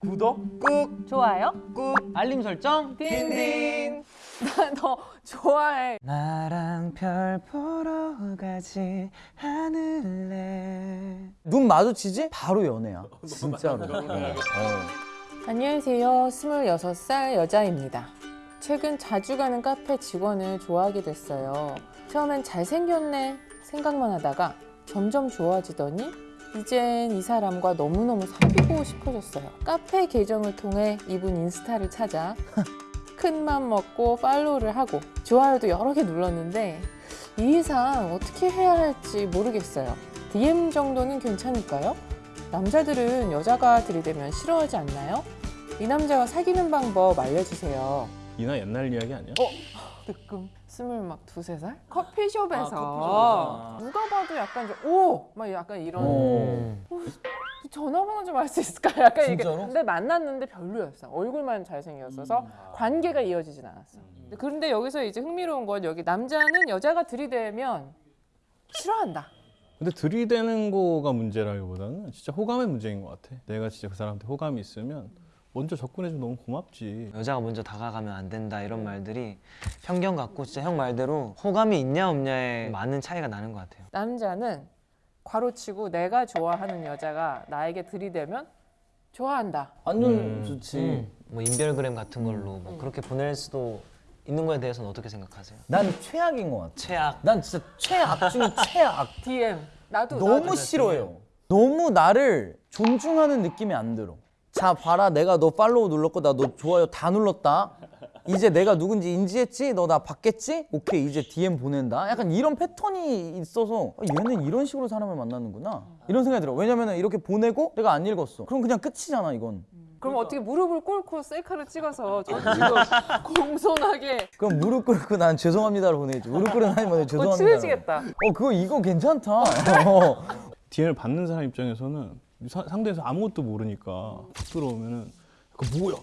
구독 꾹. 좋아요? 꾹. 알림 설정. 딘딘. 너 좋아해. 나랑 별 보러 가지 않을래? 눈 마주치지? 바로 연애야. 진짜로. 어. 안녕하세요. 26살 여자입니다. 최근 자주 가는 카페 직원을 좋아하게 됐어요. 처음엔 잘생겼네 생각만 하다가 점점 좋아지더니 이젠 이 사람과 너무너무 사귀고 싶어졌어요 카페 계정을 통해 이분 인스타를 찾아 큰 맘 먹고 팔로우를 하고 좋아요도 여러 개 눌렀는데 이 이상 어떻게 해야 할지 모르겠어요 DM 정도는 괜찮을까요? 남자들은 여자가 들이대면 싫어하지 않나요? 이 남자와 사귀는 방법 알려주세요. 이나 옛날 이야기 아니야? 뜨끔 스물 막 두세 살? 커피숍에서 누가 봐도 약간 이제 오! 막 약간 이런 어. 전화번호 좀 알 수 있을까? 약간 이게 진짜로? 근데 만났는데 별로였어. 얼굴만 잘생겼어서 관계가 이어지진 않았어. 근데 그런데 여기서 이제 흥미로운 건 여기 남자는 여자가 들이대면 싫어한다. 근데 들이대는 거가 문제라기보다는 진짜 호감의 문제인 것 같아. 내가 진짜 그 사람한테 호감이 있으면 먼저 접근해주면 너무 고맙지. 여자가 먼저 다가가면 안 된다 이런 말들이 편견 같고 진짜 형 말대로 호감이 있냐 없냐에 많은 차이가 나는 것 같아요. 남자는 괄호치고 내가 좋아하는 여자가 나에게 들이대면 좋아한다. 완전 좋지. 음, 뭐 인별그램 같은 걸로 뭐 그렇게 보낼 수도 있는 거에 대해서는 어떻게 생각하세요? 난 최악인 것 같아. 최악. 난 진짜 최악 중에 최악. DM 나도 너무 나도. 싫어해요. 너무 나를 존중하는 느낌이 안 들어 자 봐라 내가 너 팔로우 눌렀고 나 너 좋아요 다 눌렀다. 이제 내가 누군지 인지했지? 너 나 봤겠지? 오케이 이제 DM 보낸다. 약간 이런 패턴이 있어서 아, 얘는 이런 식으로 사람을 만나는구나. 이런 생각이 들어. 왜냐면 이렇게 보내고 내가 안 읽었어. 그럼 그냥 끝이잖아 이건. 그럼 어떻게 무릎을 꿇고 셀카를 찍어서 저 지금 공손하게 그럼 무릎 꿇고 난 죄송합니다를 보내야지. 무릎 꿇은 뭐냐 어, 죄송합니다 친해지겠다. 어 그거 이거 괜찮다. 어. DM을 받는 사람 입장에서는 사- 상대에서 아무것도 모르니까 툭 들어오면은 그 뭐야?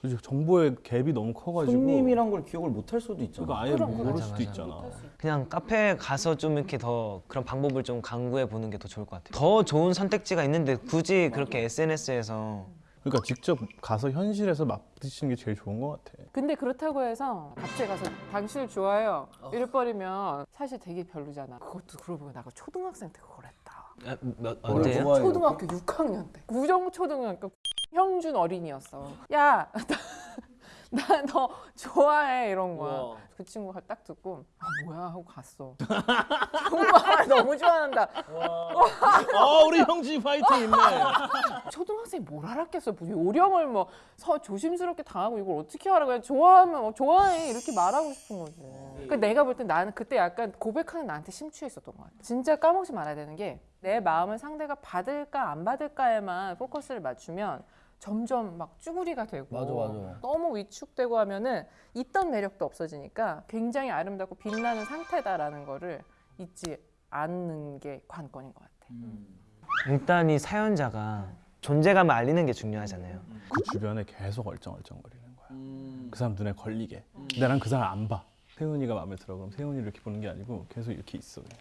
그래서 정보의 갭이 너무 커가지고 손님이란 걸 기억을 못 할 수도 있잖아 그러니까 아예 그럼, 모를 맞아, 수도 맞아. 있잖아. 그냥 카페 가서 좀 이렇게 더 그런 방법을 좀 강구해 보는 게 더 좋을 것 같아요 더 좋은 선택지가 있는데 굳이 그렇게 SNS에서 그러니까 직접 가서 현실에서 맞부딪히는 게 제일 좋은 것 같아. 근데 그렇다고 해서 갑자기 가서 당신을 좋아해요 이럴 버리면 사실 되게 별로잖아 그것도 그러고 보니까 나가 초등학생 때 그걸 언제요? 좋아해요? 초등학교 6학년 때. 구정 초등학교 형준 어린이였어. 야 나 너 좋아해 이런 거야. 그 친구가 딱 듣고 아 뭐야? 하고 갔어. 정말 너무 좋아한다. 아 우리 형지 파이팅 있네. 초등학생이 뭘 알았겠어? 뭐 요령을 뭐 서, 조심스럽게 당하고 이걸 어떻게 하라고 그냥 좋아하면 어, 좋아해. 이렇게 말하고 싶은 거지 그러니까 내가 볼 땐 나는 그때 약간 고백하는 나한테 심취해 있었던 것 같아 진짜 까먹지 말아야 되는 게 내 마음을 상대가 받을까 안 받을까에만 포커스를 맞추면 점점 막 쭈구리가 되고 맞아, 맞아. 너무 위축되고 하면은 있던 매력도 없어지니까 굉장히 아름답고 빛나는 상태다라는 거를 잊지 않는 게 관건인 것 같아 일단 이 사연자가 존재감을 알리는 게 중요하잖아요 그 주변에 계속 얼쩡얼쩡거리는 거야. 그 사람 눈에 걸리게. 근데 난 그 사람 안 봐. 세훈이가 마음에 들어. 그럼 세훈이를 이렇게 보는 게 아니고 계속 이렇게 있어. 그냥.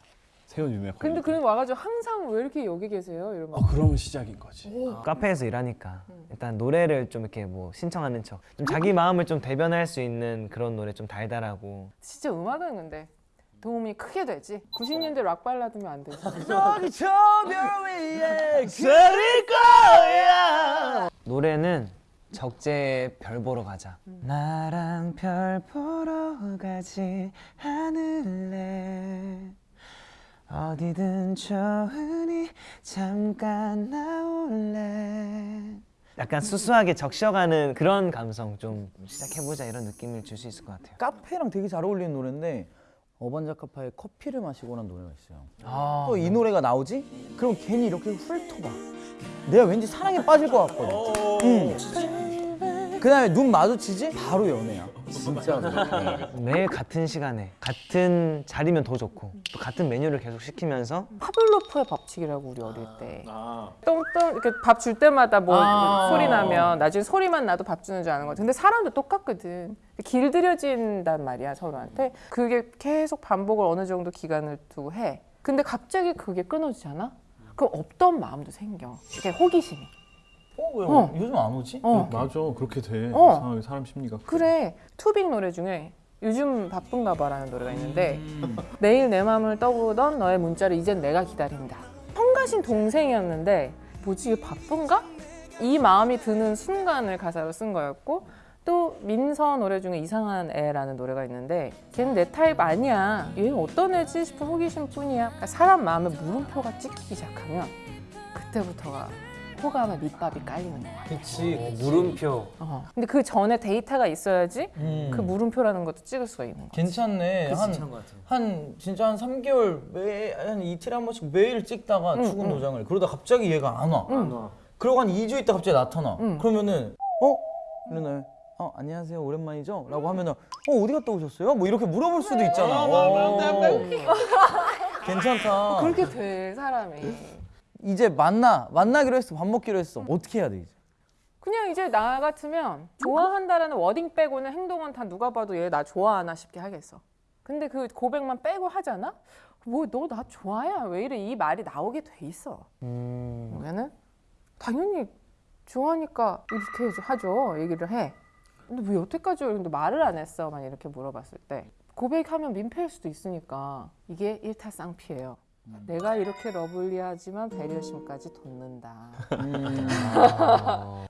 세훈이 눈에 걸리게. 근데 그런 와가지고 항상 왜 이렇게 여기 계세요? 이러면. 어 그러면 시작인 거지. 카페에서 일하니까. 일단 노래를 좀 이렇게 뭐 신청하는 척, 좀 자기 마음을 좀 대변할 수 있는 그런 노래 좀 달달하고. 진짜 음악은 근데 도움이 크게 되지. 90년대 락 발라드면 안 되지. 저기 저별 위에 그릴 거야. 노래는 적재 별 보러 가자. 나랑 별 보러 가지 않을래. 어디든 좋으니 잠깐 나올래. 약간 수수하게 적셔가는 그런 감성 좀 시작해보자 이런 느낌을 줄 수 있을 것 같아요. 카페랑 되게 잘 어울리는 노래인데 어반자카파의 커피를 마시고란 노래가 있어요. 아, 또이 노래가 나오지? 그럼 괜히 이렇게 훑어봐. 내가 왠지 사랑에 빠질 것 같거든. 응. 그 다음에 눈 마주치지? 바로 연애야. 진짜로. 매일 같은 시간에 같은 자리면 더 좋고 또 같은 메뉴를 계속 시키면서 파블로프의 법칙이라고 우리 어릴 때 아. 똥똥 이렇게 밥 줄 때마다 뭐 아. 소리 나면 나중에 소리만 나도 밥 주는 줄 아는 거지 근데 사람도 똑같거든 길들여진단 말이야 서로한테 그게 계속 반복을 어느 정도 기간을 두고 해 근데 갑자기 그게 끊어지잖아 그럼 없던 마음도 생겨 이게 호기심이 어, 왜 어. 요즘 안 오지? 어. 맞아 그렇게 돼 어. 상황이 사람 심리가 그래 투빅 노래 중에 요즘 바쁜가 봐라는 노래가 있는데 내일 내 맘을 떠보던 너의 문자를 이젠 내가 기다린다 성가신 동생이었는데 뭐지 이게 바쁜가? 이 마음이 드는 순간을 가사로 쓴 거였고 또 민서 노래 중에 이상한 애라는 노래가 있는데 걔는 내 타입 아니야 얘 어떤 애지 싶은 호기심 뿐이야 그러니까 사람 마음에 물음표가 찍히기 시작하면 그때부터가 호감의 밑밥이 깔리는 거야 그치. 물음표. 어. 근데 그 전에 데이터가 있어야지 음. 그 물음표라는 것도 찍을 수가 있는 거야. 괜찮네. 한. 한 진짜 한 3개월 매, 한 이틀에 한 번씩 매일 찍다가 응, 출근 응. 도장을 그러다 갑자기 얘가 안 와. 응. 그러고 한 2주 있다 갑자기 나타나. 응. 그러면은 어? 이러나 어 안녕하세요 오랜만이죠? 라고 하면은 어 어디 갔다 오셨어요? 뭐 이렇게 물어볼 수도 있잖아. 어. 괜찮다. 그렇게 돼 사람이. 이제 만나 만나기로 했어 밥 먹기로 했어 어떻게 해야 돼 이제? 그냥 이제 나 같으면 좋아한다라는 워딩 빼고는 행동은 다 누가 봐도 얘 나 좋아하나 싶게 하겠어. 근데 그 고백만 빼고 하잖아? 뭐 너 나 좋아해? 왜 이래? 이 말이 나오게 돼 있어. 음. 그러면은 당연히 좋아하니까 이렇게 하죠. 얘기를 해. 근데 왜 여태까지 근데 말을 안 했어? 만 이렇게 물어봤을 때 고백하면 민폐일 수도 있으니까 이게 일타쌍피예요. 내가 이렇게 러블리하지만 배려심까지 돋는다.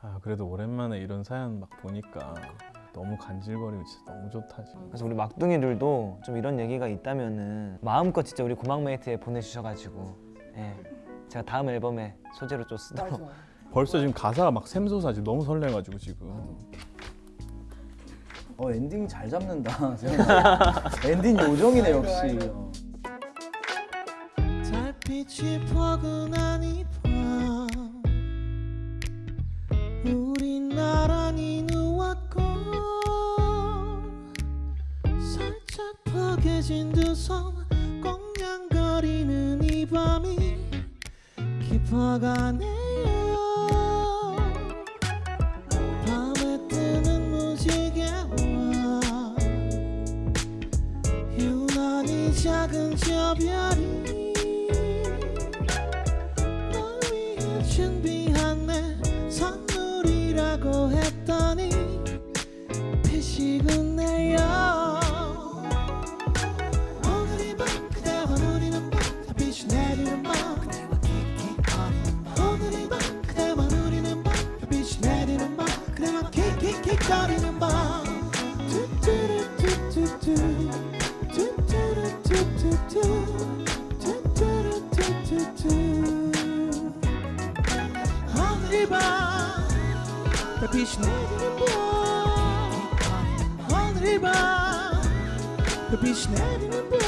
아 그래도 오랜만에 이런 사연 막 보니까 너무 간질거리고 진짜 너무 좋다 지금 그래서 우리 막둥이들도 좀 이런 얘기가 있다면은 마음껏 진짜 우리 고막메이트에 보내주셔가지고 예. 제가 다음 앨범에 소재로 좀 쓰도록 벌써 지금 가사가 막 샘솟아 지금 너무 설레가지고 지금 어 엔딩 잘 잡는다. 엔딩 요정이네 역시. 달빛이 포근한 이밤 우린 나란히 누웠고 살짝 포개진 두 손 꽁냥거리는 이 밤이 깊어가네요. 밤에 뜨는 무지개와 유난히 작은 저 별이 빛이 내리는 봄 하늘을 봐 별빛이 내리는 봄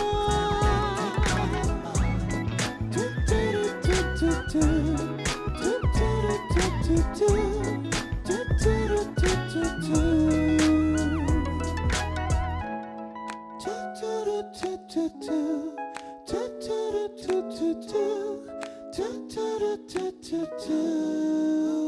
do do do do do